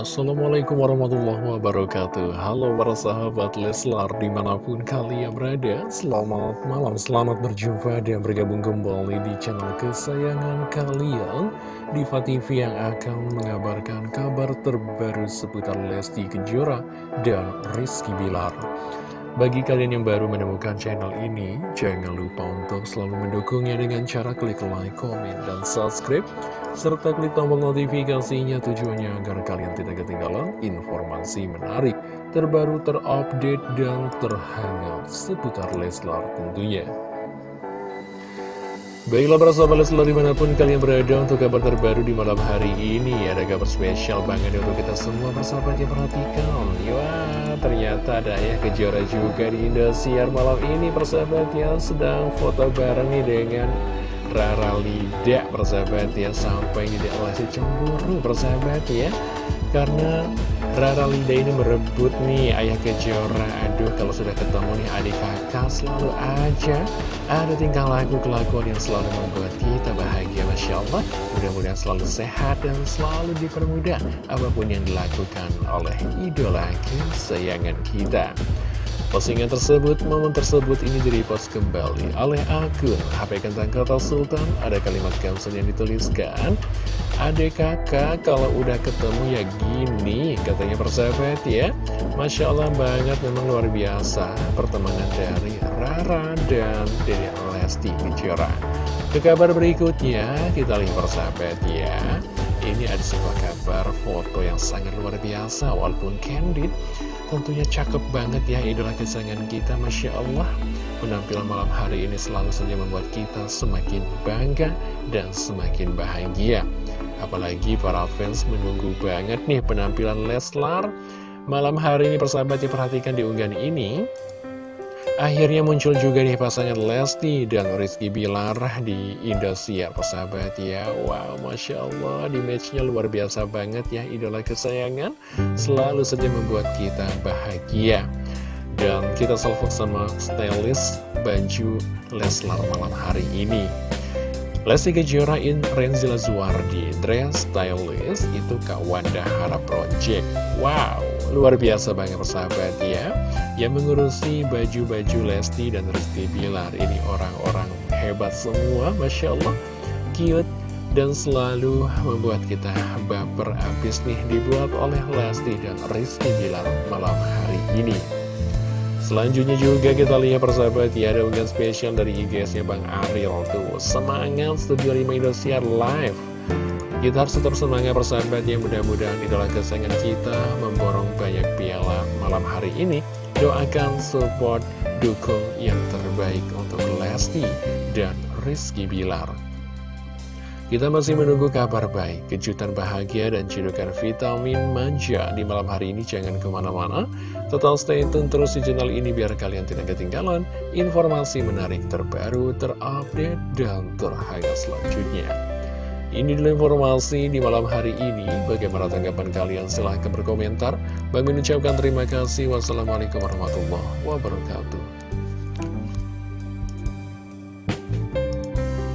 Assalamualaikum warahmatullahi wabarakatuh. Halo para sahabat Leslar di mana pun kalian berada Selamat malam, selamat berjumpa dan bergabung kembali di channel kesayangan kalian. Diva TV yang akan mengabarkan kabar terbaru seputar Lesti Kejora dan Rizky Bilar bagi kalian yang baru menemukan channel ini, jangan lupa untuk selalu mendukungnya dengan cara klik like, komen, dan subscribe, serta klik tombol notifikasinya tujuannya agar kalian tidak ketinggalan informasi menarik, terbaru, terupdate, dan terhangat seputar Leslar tentunya. Baiklah para sahabat Leslar di mana pun kalian berada untuk kabar terbaru di malam hari ini Ada kabar spesial banget untuk kita semua persahabat yang perhatikan Wah ternyata ada ayah kejora juga di Indosiar malam ini persahabat ya. Sedang foto bareng nih dengan Rara Lida persahabat ya. Sampai tidak lagi cemburu persahabat ya. Karena Rara Linda ini merebut nih ayah kejora Aduh kalau sudah ketemu nih adik kakak selalu aja Ada tingkah laku kelakuan yang selalu membuat kita bahagia Masya Allah Mudah-mudahan selalu sehat dan selalu dipermudah Apa pun yang dilakukan oleh idola kesayangan kita Postingan tersebut, momen tersebut ini direpost kembali oleh akun HP Kentang Kota Sultan. Ada kalimat caption yang dituliskan, Adek kakak kalau udah ketemu ya gini, katanya persahabat ya. Masya Allah banget, memang luar biasa pertemanan dari Rara dan Dede Lesti Kejora. Ke kabar berikutnya, kita lihat persahabat ya. Ini ada sebuah kabar foto yang sangat luar biasa, walaupun candid Tentunya cakep banget ya idola kesayangan kita Masya Allah Penampilan malam hari ini selalu saja membuat kita semakin bangga dan semakin bahagia Apalagi para fans menunggu banget nih penampilan Leslar Malam hari ini persahabat perhatikan di unggahan ini. Akhirnya muncul juga nih pasangan Lesti dan Rizky Bilar di Indosiar persahabat ya. Wow Masya Allah di matchnya luar biasa banget ya idola kesayangan Selalu saja membuat kita bahagia. Dan kita salvok sama stylist baju Leslar malam hari ini Lesti Kejora in Renzila Zuardi Dress stylist itu Kak Wanda Harap Project. Wow luar biasa banget persahabat ya. Yang mengurusi baju-baju Lesti dan Rizky Bilar. Ini orang-orang hebat semua Masya Allah. Cute dan selalu membuat kita baper habis nih Dibuat oleh Lesti dan Rizky Bilar malam hari ini Selanjutnya juga kita lihat persahabat ya ada unggahan spesial dari IGS-nya Bang Ariel tuh Semangat Studio 5 Indosiar live kita harus tetap semangat persahabat yang mudah-mudahan idola kesayangan kita memborong banyak piala malam hari ini. Doakan support, dukung yang terbaik untuk Lesti dan Rizky Bilar. Kita masih menunggu kabar baik, kejutan bahagia, dan cedukan vitamin manja di malam hari ini. Jangan ke mana-mana, total stay tune terus di channel ini biar kalian tidak ketinggalan informasi menarik terbaru, terupdate, dan terhangat selanjutnya. Ini dulu informasi di malam hari ini. Bagaimana tanggapan kalian? Silahkan berkomentar. Bang mengucapkan terima kasih. Wassalamualaikum warahmatullahi wabarakatuh.